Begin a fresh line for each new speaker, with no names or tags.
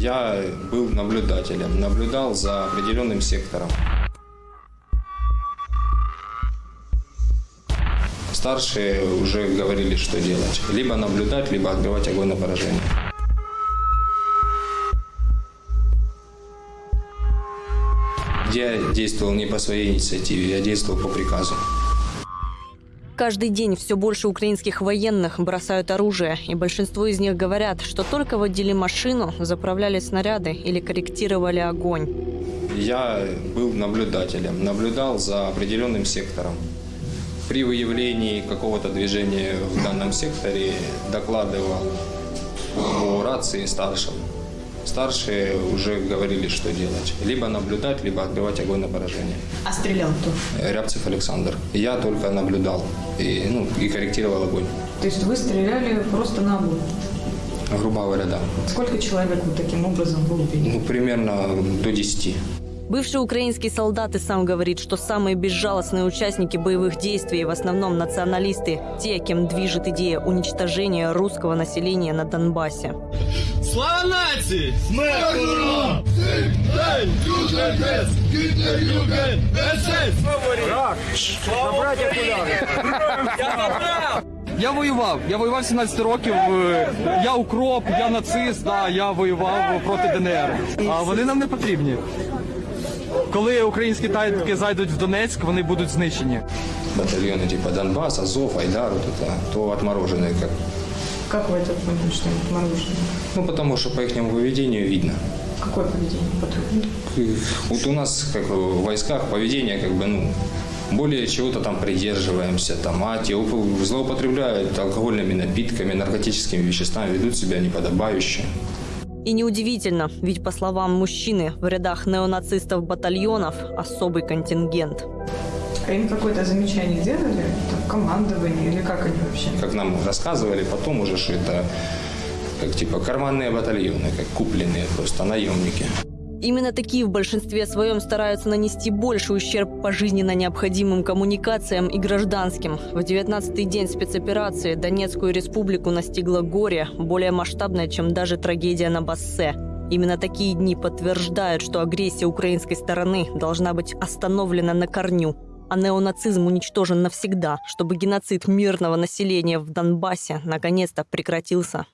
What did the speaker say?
Я был наблюдателем, наблюдал за определенным сектором. Старшие уже говорили, что делать. Либо наблюдать, либо открывать огонь на поражение. Я действовал не по своей инициативе, я действовал по приказу.
Каждый день все больше украинских военных бросают оружие, и большинство из них говорят, что только водили машину, заправляли снаряды или корректировали огонь.
Я был наблюдателем, наблюдал за определенным сектором. При выявлении какого-то движения в данном секторе докладывал по рации старшим. Старшие уже говорили, что делать. Либо наблюдать, либо открывать огонь на поражение.
А стрелял кто?
Рябцев Александр. Я только наблюдал и, ну, и корректировал огонь.
То есть вы стреляли просто на огонь?
Грубо говоря, да.
Сколько человек вот таким образом вы убили?
Ну, примерно до 10.
Бывший украинский солдат и сам говорит, что самые безжалостные участники боевых действий в основном националисты, те, кем движет идея уничтожения русского населения на Донбассе.
Слава нації! Смерть ворогам!
Дай, Юген, Гітлер, Юген, СС!
Забрать окуляри! Я забрав! Я воював. Я воював 17 років. е, Я укроп, я нацист, да, я воював проти ДНР. А вони нам не потрібні. Коли українські танки зайдуть в Донецьк, вони будуть знищені.
Батальоны типа Донбасс, Азов, Айдар, вот это, то отмороженные как.
Как вы это поняли, что это мороженое?
Ну, потому что по их поведению видно.
Какое поведение патрульных?
И Вот у нас, как в войсках, поведение как бы, ну, более чего-то там придерживаемся, там, а те уп- злоупотребляют алкогольными напитками, наркотическими веществами, ведут себя неподобающе.
И неудивительно, ведь по словам мужчины, в рядах неонацистов батальонов особый контингент.
А им какое-то замечание делали? Там, командование или как они вообще?
Как нам рассказывали потом уже, что это как типа карманные батальоны, как купленные просто наемники.
Именно такие в большинстве своем стараются нанести больший ущерб по жизненно необходимым коммуникациям и гражданским. В 19-й день спецоперации Донецкую республику настигло горе, более масштабное, чем даже трагедия на Бассе. Именно такие дни подтверждают, что агрессия украинской стороны должна быть остановлена на корню, а неонацизм уничтожен навсегда, чтобы геноцид мирного населения в Донбассе наконец-то прекратился